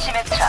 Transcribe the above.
침입